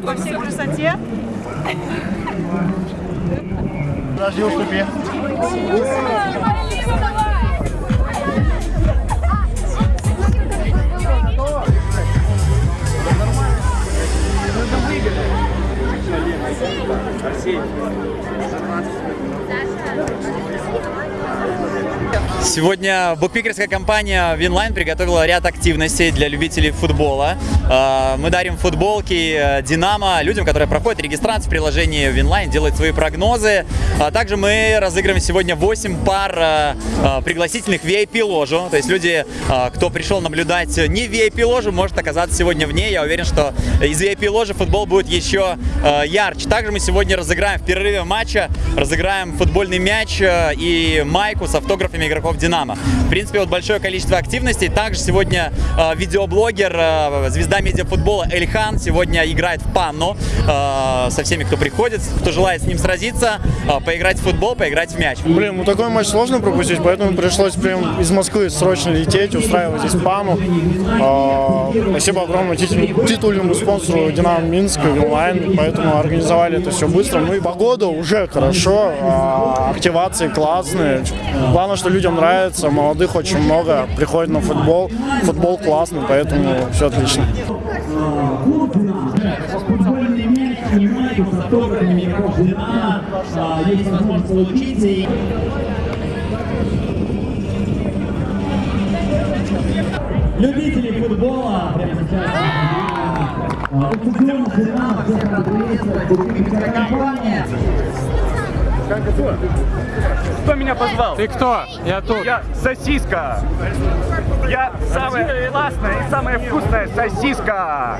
Подождите, подготовься к красоте. Подожди, уступи. Сегодня букмекерская компания Winline приготовила ряд активностей для любителей футбола. Э, Мы дарим футболки э, Динамо людям, которые проходят регистрацию в приложении Winline, делают свои прогнозы. А также мы разыграем сегодня 8 пар э, э, пригласительных VIP-ложу. То есть люди, кто пришел наблюдать не VIP-ложу, может оказаться сегодня в ней. Я уверен, что из VIP-ложи футбол будет еще ярче. Также мы сегодня разыграем в перерыве матча, разыграем футбольный мяч и майку с автографами игроков Динамо. В принципе, вот большое количество активностей. Также сегодня э, видеоблогер, э, звезда медиафутбола Эльхан сегодня играет в панну э, со всеми, кто приходит, кто желает с ним сразиться, э, поиграть в футбол, поиграть в мяч. Блин, ну такой матч сложно пропустить, поэтому пришлось прям из Москвы срочно лететь, устраивать здесь пану. А, спасибо огромное титуль- титульному спонсору Динамо Минск, Вилайн, поэтому организовали это все быстро. Ну и погода уже хорошо, а, активации классные. Главное, что людям нравится, молодых очень много, приходят на футбол. Футбол классный, поэтому все отлично. Любители футбола прямо сейчас. у футбольного Динамо. Кто меня позвал? Ты кто? Я тут. Я сосиска. Я самая классная и самая вкусная сосиска.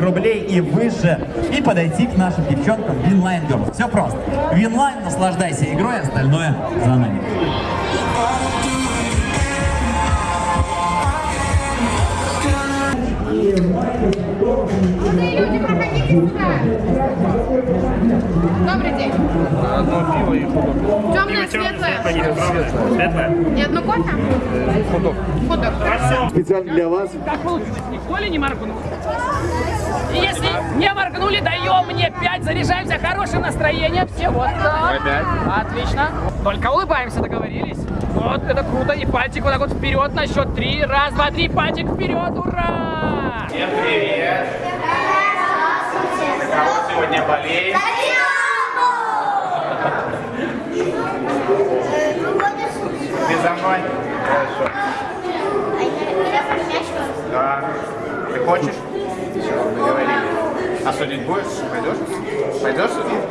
рублей и выше и подойти к нашим девчонкам Winline Girls. Все просто. Winline, наслаждайся игрой, остальное за нами. Люди, проходите сюда. Добрый день. Темное, светлое. Светлая? И одно кофе? Худок. Худок. Специально для вас. Как получится? Никто ли не моргнул? И если не моргнули, даем мне 5, заряжаемся хорошим настроением. Все вот так. Отлично. Только улыбаемся, договорились? Вот, это круто. И пальчик вот так вот вперед на счет три. Раз, два, три, пальчик вперед. Ура! Всем привет! Сегодня болеет? Ты за мной? Хорошо. Да. Ты хочешь? Все, договорились. А судить будешь? Пойдешь? Пойдешь судить?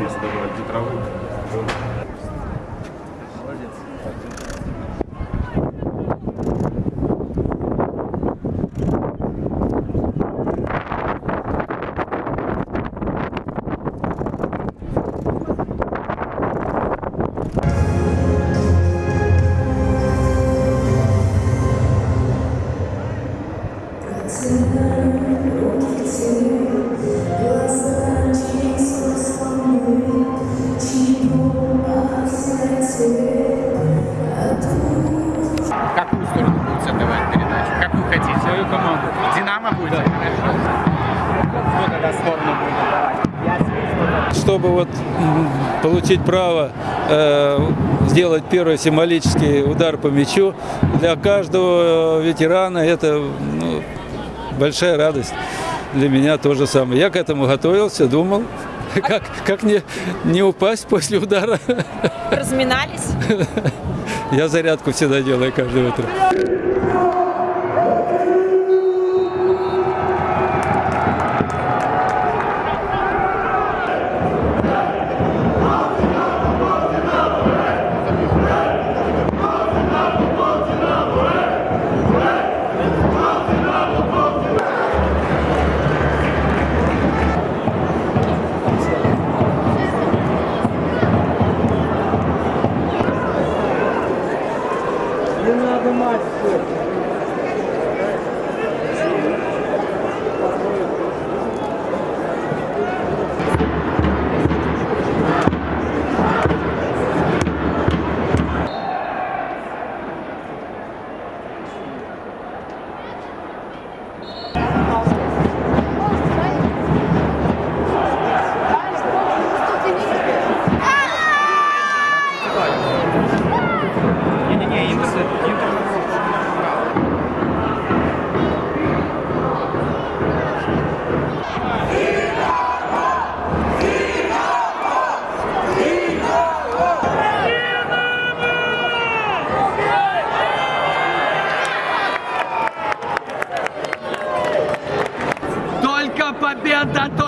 Наконец-то добавить траву. Вот получить право э, сделать первый символический удар по мячу, для каждого ветерана это ну, большая радость. Для меня то же самое. Я к этому готовился, думал, как, как не, не упасть после удара. Разминались. Я зарядку всегда делаю каждое утро. that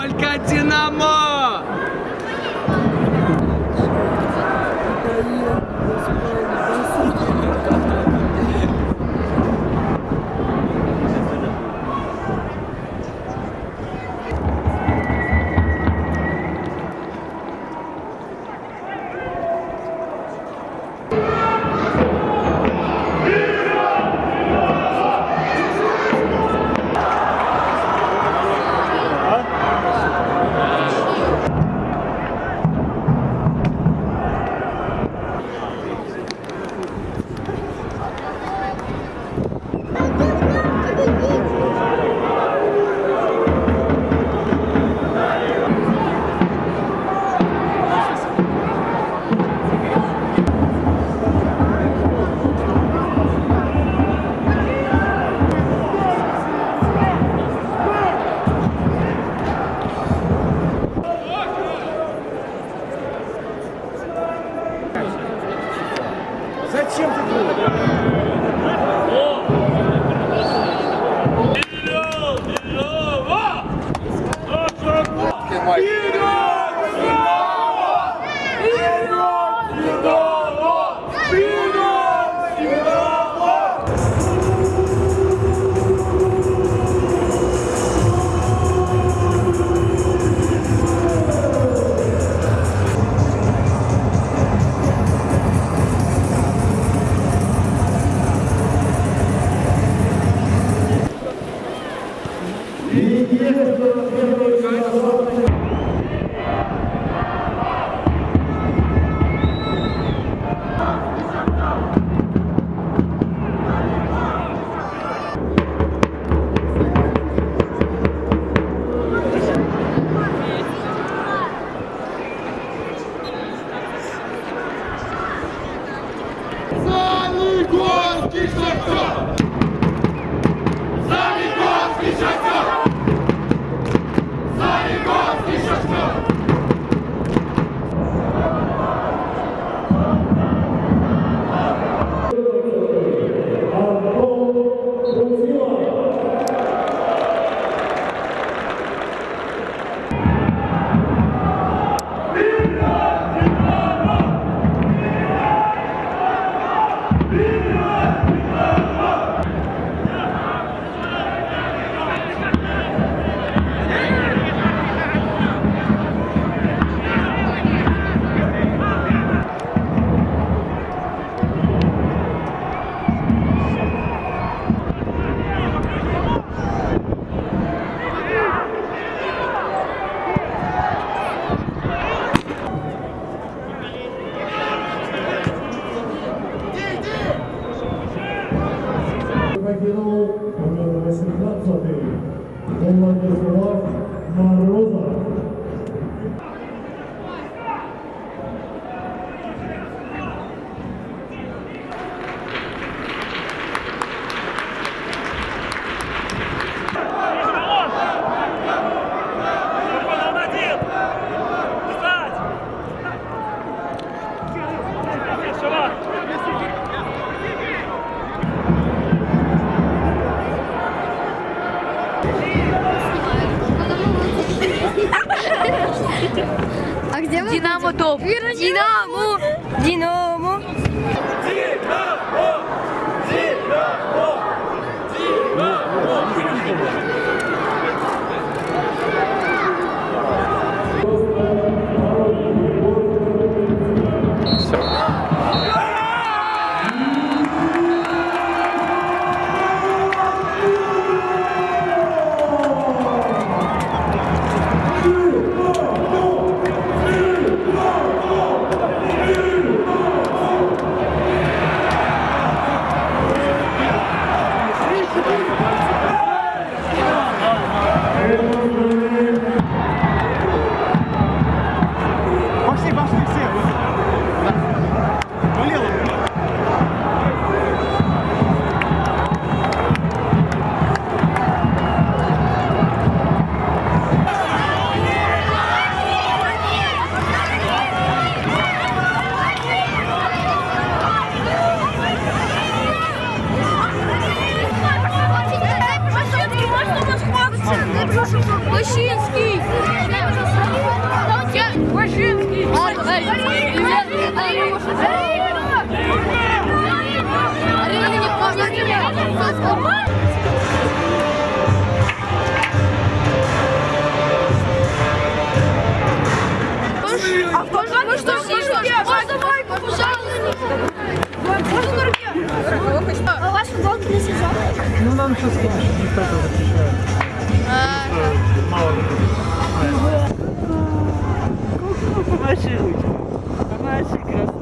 А где мы Динамо Ну, нам сейчас никто это запрещает. Мало Помаши ручку. Помаши, красотка.